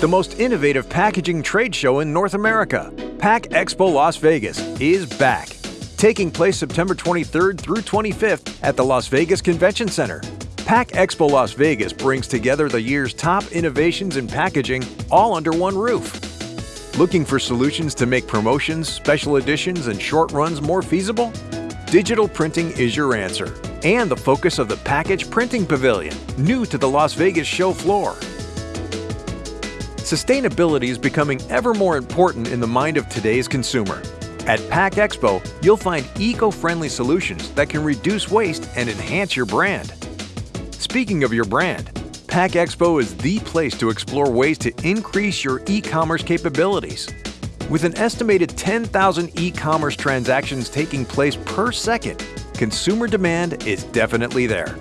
the most innovative packaging trade show in North America. Pack Expo Las Vegas is back, taking place September 23rd through 25th at the Las Vegas Convention Center. Pack Expo Las Vegas brings together the year's top innovations in packaging all under one roof. Looking for solutions to make promotions, special editions, and short runs more feasible? Digital printing is your answer and the focus of the Package Printing Pavilion, new to the Las Vegas show floor. Sustainability is becoming ever more important in the mind of today's consumer. At Pack Expo, you'll find eco-friendly solutions that can reduce waste and enhance your brand. Speaking of your brand, Pack Expo is the place to explore ways to increase your e-commerce capabilities. With an estimated 10,000 e-commerce transactions taking place per second, consumer demand is definitely there.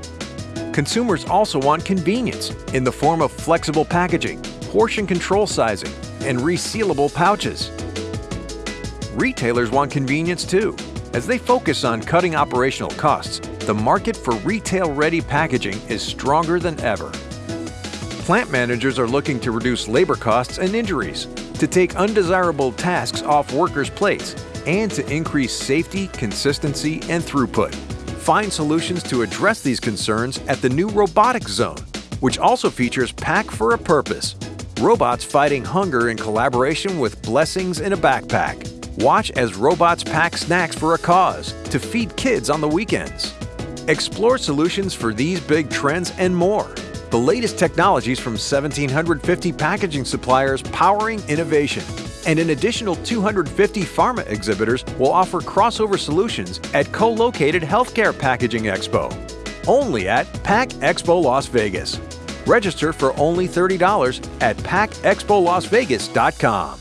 Consumers also want convenience in the form of flexible packaging, portion control sizing, and resealable pouches. Retailers want convenience too. As they focus on cutting operational costs, the market for retail-ready packaging is stronger than ever. Plant managers are looking to reduce labor costs and injuries, to take undesirable tasks off workers' plates, and to increase safety, consistency, and throughput. Find solutions to address these concerns at the new Robotics Zone, which also features Pack for a Purpose. Robots fighting hunger in collaboration with Blessings in a Backpack. Watch as robots pack snacks for a cause to feed kids on the weekends. Explore solutions for these big trends and more. The latest technologies from 1,750 packaging suppliers powering innovation and an additional 250 pharma exhibitors will offer crossover solutions at co-located Healthcare Packaging Expo. Only at Pack Expo Las Vegas. Register for only $30 at packexpolasvegas.com.